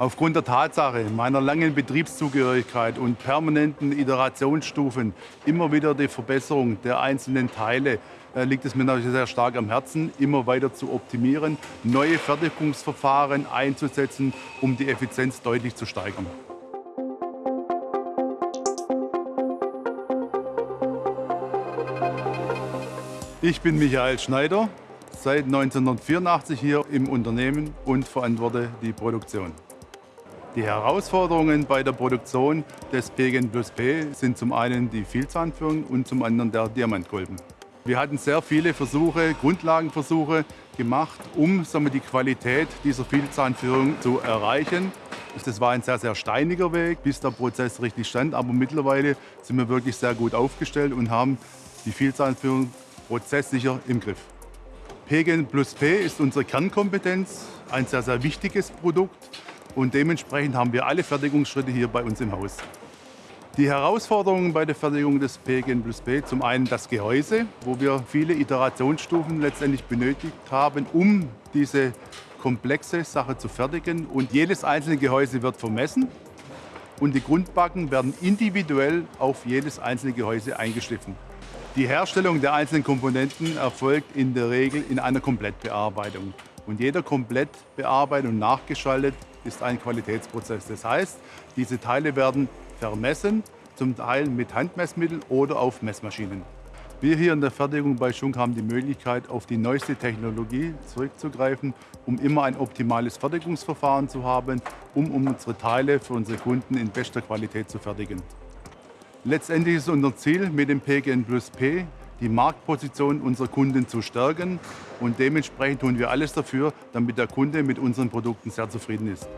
Aufgrund der Tatsache meiner langen Betriebszugehörigkeit und permanenten Iterationsstufen immer wieder die Verbesserung der einzelnen Teile äh, liegt es mir natürlich sehr stark am Herzen, immer weiter zu optimieren, neue Fertigungsverfahren einzusetzen, um die Effizienz deutlich zu steigern. Ich bin Michael Schneider, seit 1984 hier im Unternehmen und verantworte die Produktion. Die Herausforderungen bei der Produktion des PGN Plus P sind zum einen die Vielzahnführung und zum anderen der Diamantkolben. Wir hatten sehr viele Versuche, Grundlagenversuche gemacht, um wir, die Qualität dieser Vielzahnführung zu erreichen. Das war ein sehr, sehr steiniger Weg, bis der Prozess richtig stand. Aber mittlerweile sind wir wirklich sehr gut aufgestellt und haben die Vielzahnführung prozesssicher im Griff. PGN Plus P ist unsere Kernkompetenz, ein sehr, sehr wichtiges Produkt. Und dementsprechend haben wir alle Fertigungsschritte hier bei uns im Haus. Die Herausforderungen bei der Fertigung des PGN Plus P, zum einen das Gehäuse, wo wir viele Iterationsstufen letztendlich benötigt haben, um diese komplexe Sache zu fertigen. Und jedes einzelne Gehäuse wird vermessen und die Grundbacken werden individuell auf jedes einzelne Gehäuse eingeschliffen. Die Herstellung der einzelnen Komponenten erfolgt in der Regel in einer Komplettbearbeitung. Und jeder komplett bearbeitet und nachgeschaltet ist ein Qualitätsprozess. Das heißt, diese Teile werden vermessen, zum Teil mit Handmessmitteln oder auf Messmaschinen. Wir hier in der Fertigung bei Schunk haben die Möglichkeit, auf die neueste Technologie zurückzugreifen, um immer ein optimales Fertigungsverfahren zu haben, um unsere Teile für unsere Kunden in bester Qualität zu fertigen. Letztendlich ist unser Ziel mit dem PGN Plus P, die Marktposition unserer Kunden zu stärken. Und dementsprechend tun wir alles dafür, damit der Kunde mit unseren Produkten sehr zufrieden ist.